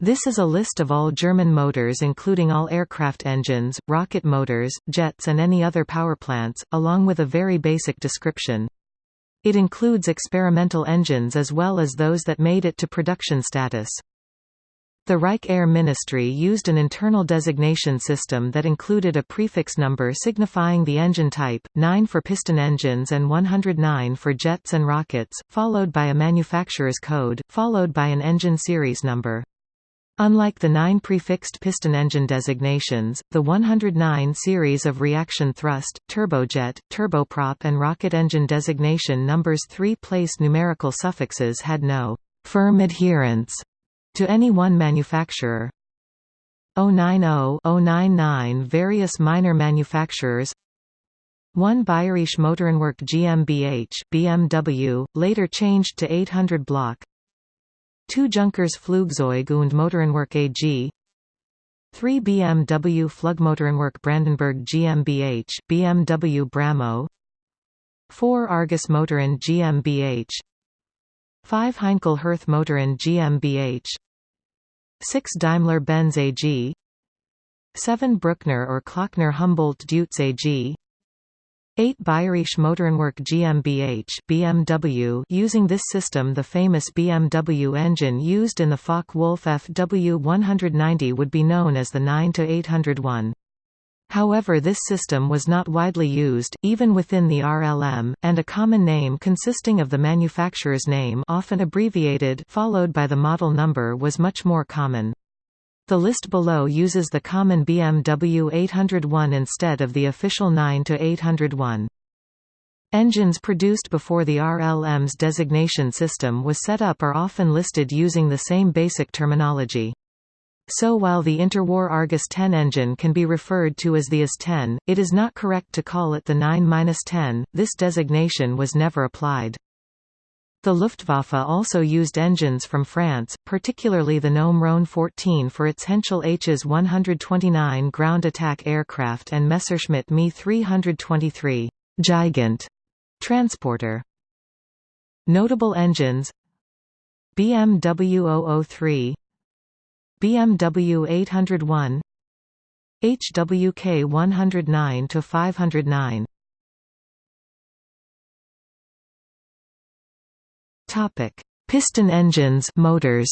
This is a list of all German motors including all aircraft engines, rocket motors, jets and any other power plants, along with a very basic description. It includes experimental engines as well as those that made it to production status. The Reich Air Ministry used an internal designation system that included a prefix number signifying the engine type, 9 for piston engines and 109 for jets and rockets, followed by a manufacturer's code, followed by an engine series number. Unlike the nine prefixed piston engine designations, the 109 series of reaction thrust, turbojet, turboprop and rocket engine designation numbers three-place numerical suffixes had no «firm adherence» to any one manufacturer. 090 099 Various minor manufacturers 1 Bayerische Motorenwerk GmbH BMW, later changed to 800 block 2 Junkers Flugzeug und Motorenwerk AG 3 BMW Flugmotorenwerk Brandenburg GmbH, BMW Bramo 4 Argus Motoren GmbH 5 Heinkel Hirth Motoren GmbH 6 Daimler-Benz AG 7 Bruckner or Klockner Humboldt Deutz AG 8 Bayerische Motorenwerk GmbH BMW using this system the famous BMW engine used in the Focke-Wulf FW190 would be known as the 9-801. However this system was not widely used, even within the RLM, and a common name consisting of the manufacturer's name often abbreviated followed by the model number was much more common. The list below uses the common BMW 801 instead of the official 9 to 801. Engines produced before the RLM's designation system was set up are often listed using the same basic terminology. So while the interwar Argus 10 engine can be referred to as the AS-10, it is not correct to call it the 9-10, this designation was never applied. The Luftwaffe also used engines from France, particularly the Gnome Rhone 14 for its Henschel Hs 129 ground attack aircraft and Messerschmitt Me 323 Gigant transporter. Notable engines BMW 003 BMW 801 HWK 109 to 509 Topic: Piston engines, motors.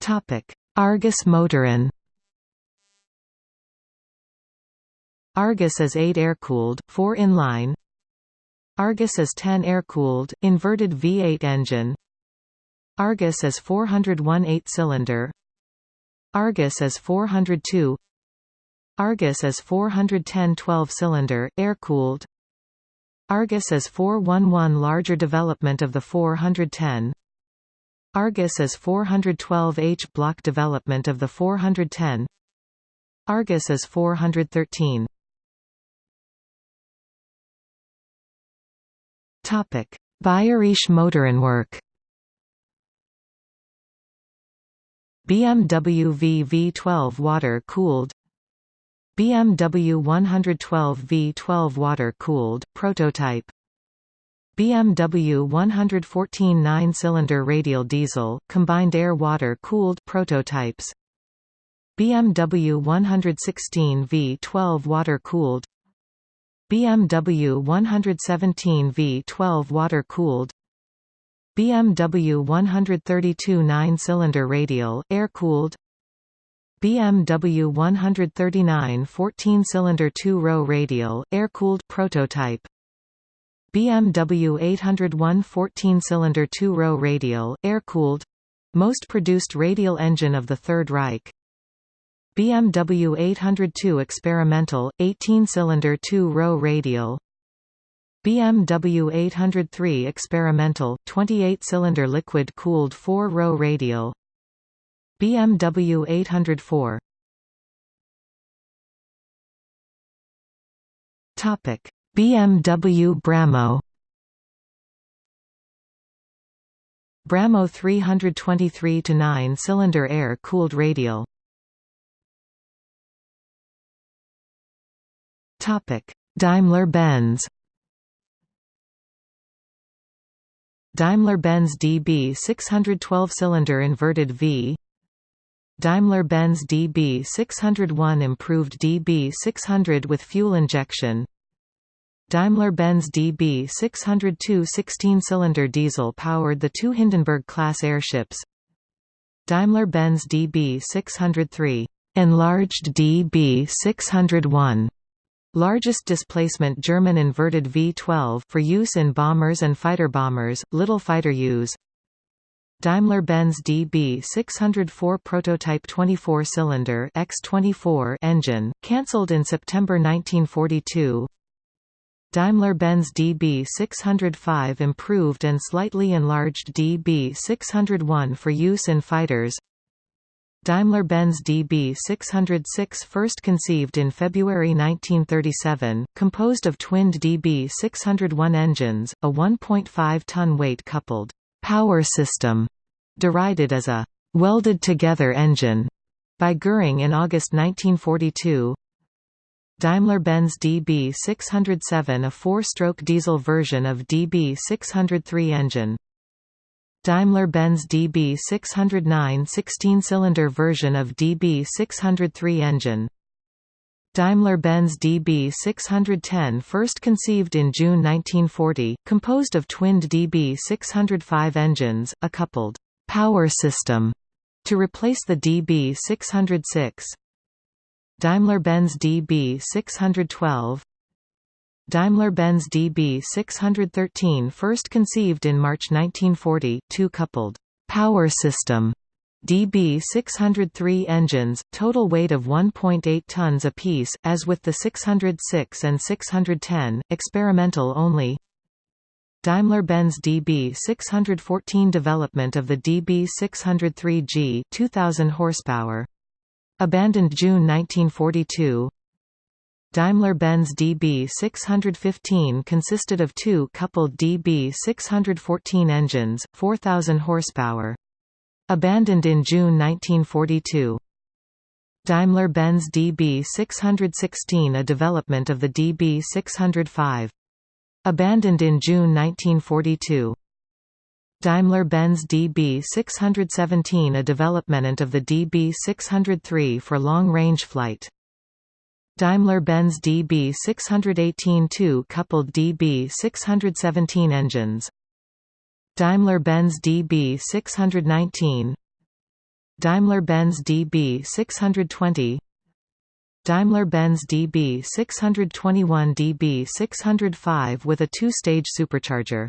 Topic: Argus Motoren. Argus is 8 air-cooled, 4 inline. Argus is 10 air-cooled, inverted V8 engine. Argus is 401 8-cylinder. Argus is 402 Argus is 410 12-cylinder, air-cooled. Argus is 411 larger development of the 410. Argus is 412 H block development of the 410. Argus is 413. Topic: Bayerische Motorenwerk. BMW VV12 water-cooled BMW 112 V12 water-cooled, prototype. BMW 114 9-cylinder radial diesel, combined air-water-cooled prototypes. BMW 116 V12 water-cooled. BMW 117 V12 water-cooled. BMW 132 9-cylinder radial, air-cooled BMW 139 14-cylinder two-row radial, air-cooled prototype. BMW 801 14-cylinder two-row radial, air-cooled most produced radial engine of the Third Reich. BMW 802 experimental, 18-cylinder two-row radial. BMW 803 experimental, 28-cylinder liquid-cooled four-row radial BMW 804 Topic. BMW Bramo. Bramo 323 to 9 cylinder air cooled radial. Topic. Daimler Benz. Daimler-Benz DB 612-cylinder inverted V Daimler-Benz DB 601 improved DB 600 with fuel injection Daimler-Benz DB 602 16-cylinder diesel powered the two Hindenburg-class airships Daimler-Benz DB 603 enlarged DB 601 Largest displacement German inverted V-12 for use in bombers and fighter bombers, little fighter use. Daimler-Benz DB604 prototype 24-cylinder X24 engine, cancelled in September 1942. Daimler-Benz DB605 improved and slightly enlarged DB601 for use in fighters. Daimler-Benz DB606 first conceived in February 1937, composed of twinned DB601 engines, a 1.5-ton weight coupled power system, derided as a welded-together engine by Goering in August 1942. Daimler-Benz DB607 a four-stroke diesel version of DB603 engine Daimler-Benz DB609 16-cylinder version of DB603 engine Daimler-Benz DB610 first conceived in June 1940, composed of twinned DB605 engines, a coupled «power system» to replace the DB606 Daimler-Benz DB612 Daimler-Benz DB613 first conceived in March 1940, two-coupled power system DB603 engines, total weight of 1.8 tons apiece, as with the 606 and 610, experimental only. Daimler-Benz DB614 development of the DB603G 2000 horsepower. Abandoned June 1942. Daimler-Benz DB615 consisted of two coupled DB614 engines, 4,000 horsepower. Abandoned in June 1942. Daimler-Benz DB616 a development of the DB605. Abandoned in June 1942. Daimler-Benz DB617 a development of the DB603 for long-range flight. Daimler-Benz DB618 two-coupled DB617 engines. Daimler-Benz DB619 Daimler-Benz DB620 Daimler-Benz DB621 DB605 with a two-stage supercharger.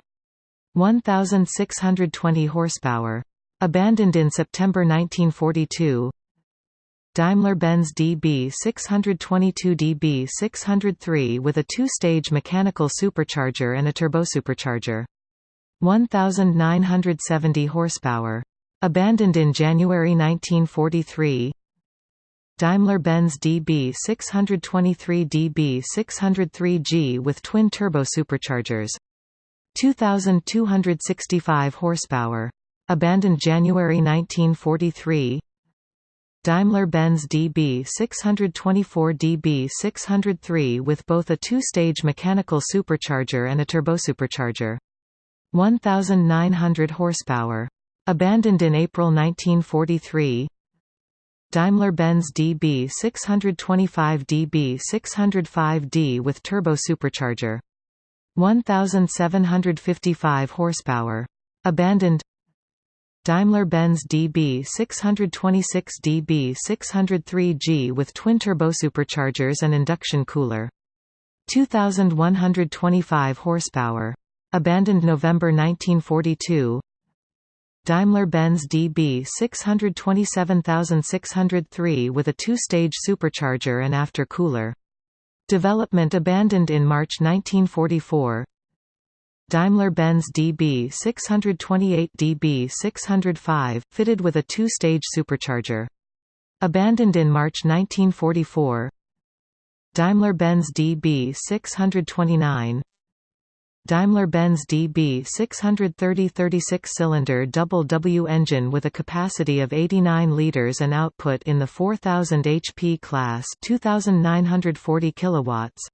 1,620 horsepower. Abandoned in September 1942 Daimler-Benz DB622 DB603 with a two-stage mechanical supercharger and a turbosupercharger. 1970 horsepower. Abandoned in January 1943. Daimler-Benz DB623 DB603G with twin turbo superchargers. 2265 horsepower. Abandoned January 1943. Daimler-Benz DB624 DB603 with both a two-stage mechanical supercharger and a turbosupercharger. 1900 horsepower. Abandoned in April 1943. Daimler-Benz DB625 DB605D with turbo supercharger. 1755 horsepower. Abandoned Daimler-Benz DB 626 DB 603G with twin-turbo superchargers and induction cooler. 2125 horsepower. Abandoned November 1942. Daimler-Benz DB 627603 with a two-stage supercharger and after cooler. Development abandoned in March 1944. Daimler-Benz DB 628 DB 605, fitted with a two-stage supercharger. Abandoned in March 1944. Daimler-Benz DB 629 Daimler-Benz DB 630 36-cylinder double W engine with a capacity of 89 liters and output in the 4000 HP class 2940 kilowatts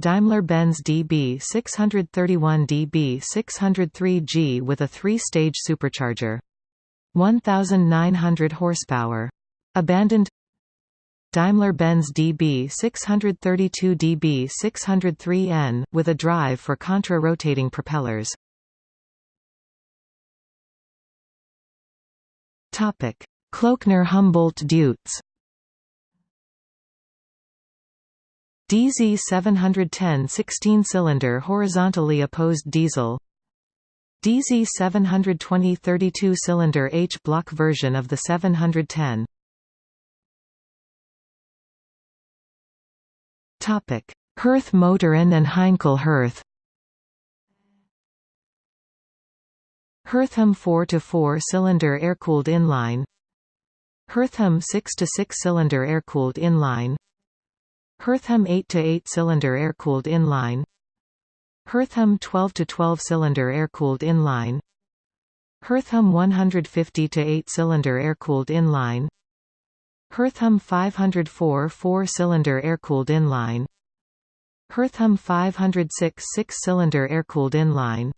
Daimler-Benz DB 631 DB 603G with a three-stage supercharger. 1,900 horsepower. Abandoned Daimler-Benz DB 632 DB 603N, with a drive for contra-rotating propellers. Klöckner Humboldt Deutz DZ 710 16-cylinder horizontally opposed diesel. DZ 720 32-cylinder H-block version of the 710 Topic: Hirth Motoren and Heinkel Hirth Hirtham 4-4 cylinder air-cooled inline. Hirtham 6-6 cylinder air-cooled inline. Hirtham 8-8 cylinder air-cooled inline. Hirtham 12-12 cylinder air-cooled inline. Hirtham 150-8 cylinder air-cooled inline Hirtham 504 4-cylinder air-cooled inline. Hirtham 506 6-cylinder air-cooled inline.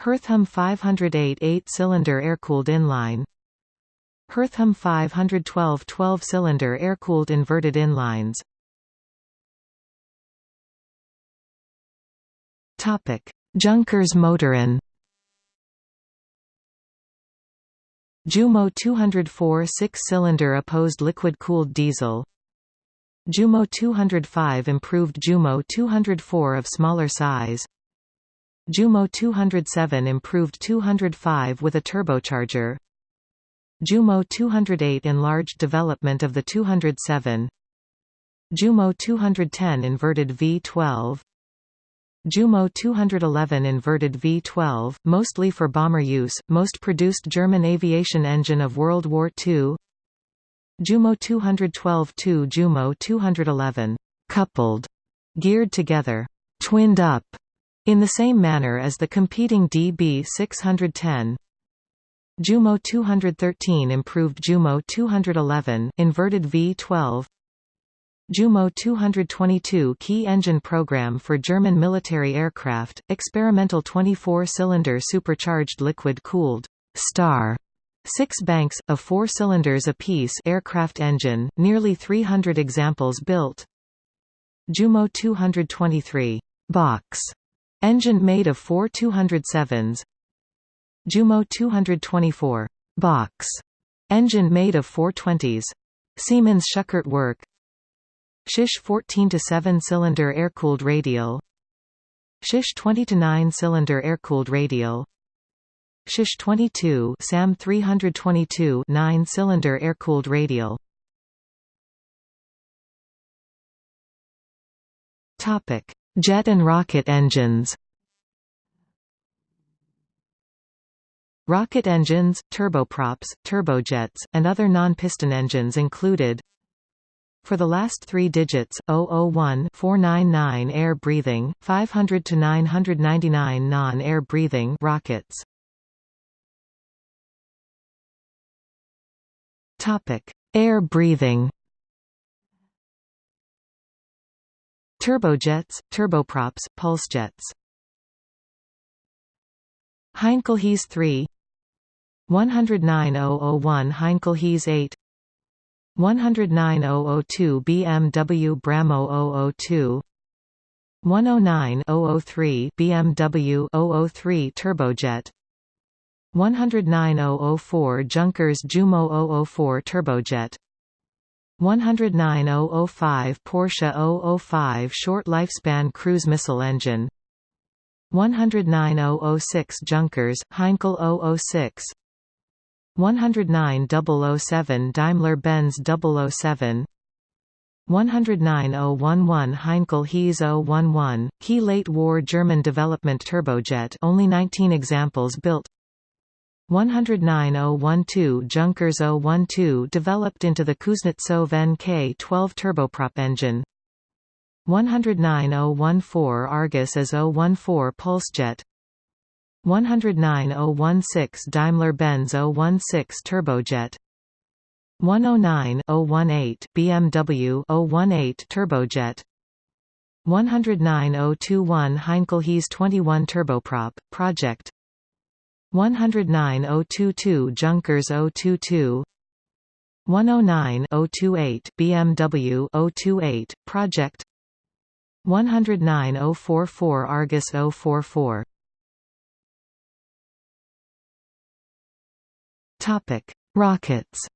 Hirtham 508 8-cylinder air-cooled inline. Hirtham 512 12-cylinder air-cooled inverted inlines. Junkers Motoren Jumo 204 six-cylinder opposed liquid-cooled diesel. Jumo 205 improved Jumo 204 of smaller size. Jumo 207 improved 205 with a turbocharger. Jumo 208 enlarged development of the 207 Jumo 210 inverted V12 Jumo 211 inverted V-12, mostly for bomber use, most produced German aviation engine of World War II Jumo 212 2 Jumo 211 coupled, geared together, twinned up, in the same manner as the competing DB 610 Jumo 213 improved Jumo 211 inverted V12 Jumo 222 key engine program for German military aircraft, experimental 24-cylinder supercharged liquid-cooled Star. Six banks, of four cylinders apiece aircraft engine, nearly 300 examples built. Jumo 223 box. Engine made of four 207s Jumo 224 box. Engine made of four 20s Siemens Schuckert work Shish 14 to 7 cylinder air-cooled radial. Shish 20 to 9 cylinder air-cooled radial. Shish 22 SAM 322 9 cylinder air-cooled radial. Topic. Jet and rocket engines. Rocket engines, turboprops, turbojets, and other non-piston engines included for the last three digits, 001 499 air breathing, 500 to 999 non-air breathing rockets. Topic: Air breathing. Turbojets, turboprops, pulsejets. Heinkel HeS 3 109001 Heinkel HeS 8 109002 BMW Bramo 002 109003 BMW 003 Turbojet 109004 Junkers Jumo 004 Turbojet 109005 Porsche 005 Short Lifespan Cruise Missile Engine 109006 Junkers, Heinkel 006 109007 Daimler-Benz 007 109011 Heinkel HeS 011, key late war German development turbojet only 19 examples built. 109012 Junkers 012 developed into the Kuznetsov NK-12 turboprop engine. 109014 Argus as 014 Pulsejet 109016 Daimler-Benz 016 Turbojet. 109 018 BMW 018 Turbojet. 109021 Heinkel HeS 21 turboprop, project. 109022 Junkers 022 109-028 BMW 028 project. 109-044 Argus 044 Topic. Rockets.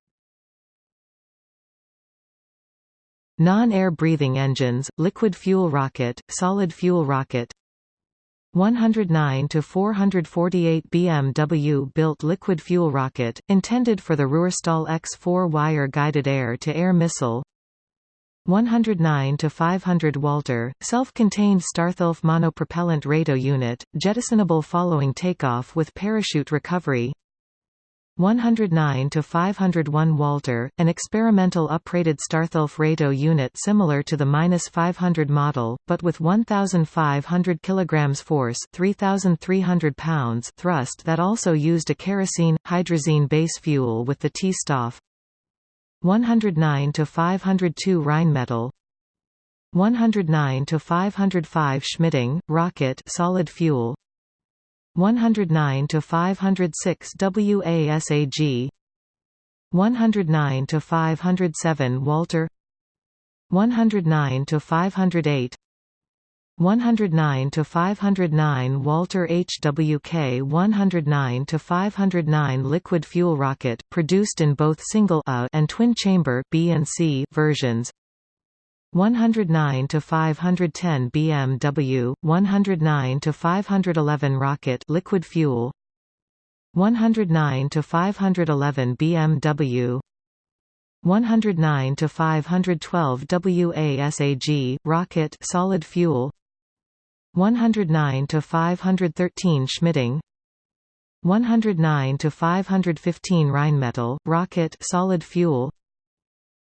Non-air breathing engines, liquid fuel rocket, solid fuel rocket. 109 to 448 BMW built liquid fuel rocket, intended for the Ruhrstahl X-4 wire guided air-to-air missile. 109 to 500 Walter, self-contained Starthilf monopropellant RATO unit, jettisonable following takeoff with parachute recovery 109 to 501 Walter, an experimental uprated Starthilf RATO unit similar to the -500 model, but with 1,500 kg force 3,300 pounds thrust that also used a kerosene, hydrazine base fuel with the T-Stoff. 109 to 502 Rheinmetall 109 to 505 Schmidding, rocket solid fuel 109 to 506 WASAG 109 to 507 Walter. 109 to 508 109 to 509 Walter HWK 109 to 509 liquid fuel rocket produced in both single A and twin chamber B and C versions 109 to 510 BMW, 109 to 511 rocket liquid fuel, 109 to 511 BMW, 109 to 512 WASAG rocket solid fuel, 109 to 513 Schmidding, 109 to 515 Rheinmetall rocket solid fuel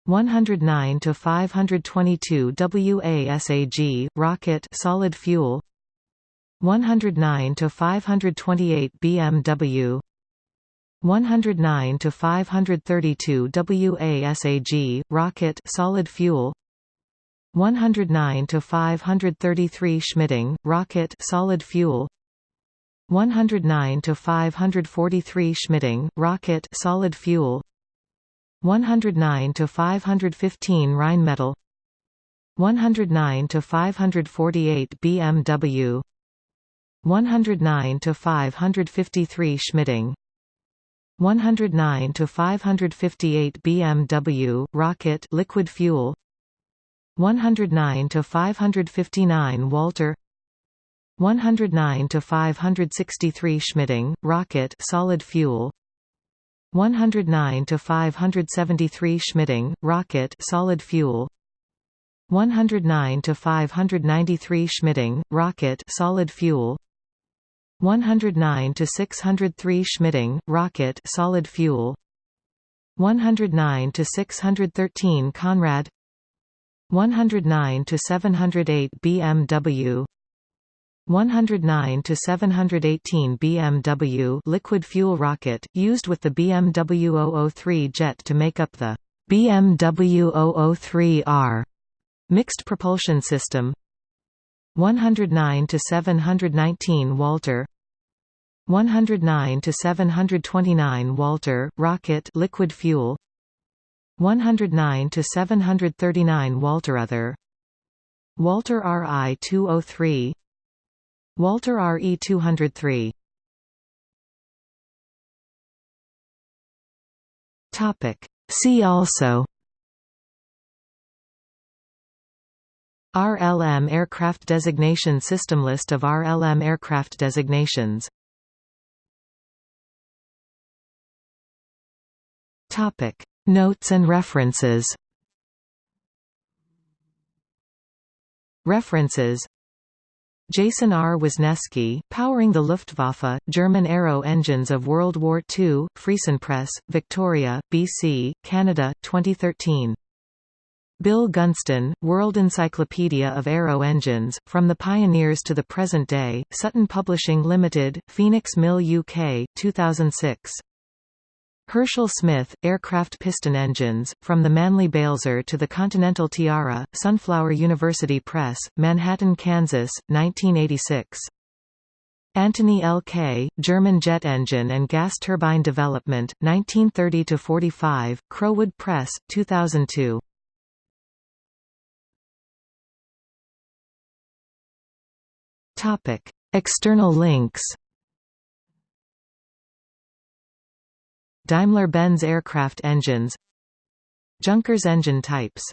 109 to 522 WASAG rocket solid fuel. 109 to 528 BMW 109 to 532 WASAG rocket solid fuel. 109 to 533 Schmidding rocket solid fuel. 109 to 543 Schmidding rocket solid fuel 109 to 515 Rheinmetall 109 to 548 BMW 109 to 553 Schmidding 109 to 558 BMW rocket liquid fuel 109 to 559 Walter 109 to 563 Schmidding rocket solid fuel 109 to 573 Schmidding rocket solid fuel. 109 to 593 Schmidding rocket solid fuel. 109 to 603 Schmidding rocket solid fuel. 109 to 613 Conrad. 109 to 708 BMW 109 to 718 BMW liquid fuel rocket, used with the BMW 003 jet to make up the BMW 003R mixed propulsion system. 109 to 719 Walter. 109 to 729 Walter rocket liquid fuel. 109 to 739 Walter other. Walter RI 203 Walter RE 203 Topic. See also RLM aircraft designation system List of RLM aircraft designations. Topic. Notes and references. References Jason R. Wisniewski, Powering the Luftwaffe, German Aero Engines of World War II, Friesenpress, Victoria, BC, Canada, 2013. Bill Gunston, World Encyclopedia of Aero Engines, From the Pioneers to the Present Day, Sutton Publishing Limited, Phoenix Mill UK, 2006. Herschel Smith, aircraft piston engines, From the Manly Balzer to the Continental Tiara, Sunflower University Press, Manhattan, Kansas, 1986. Antony L. K., German jet engine and gas turbine development, 1930–45, Crowood Press, 2002. External links Daimler-Benz aircraft engines Junkers engine types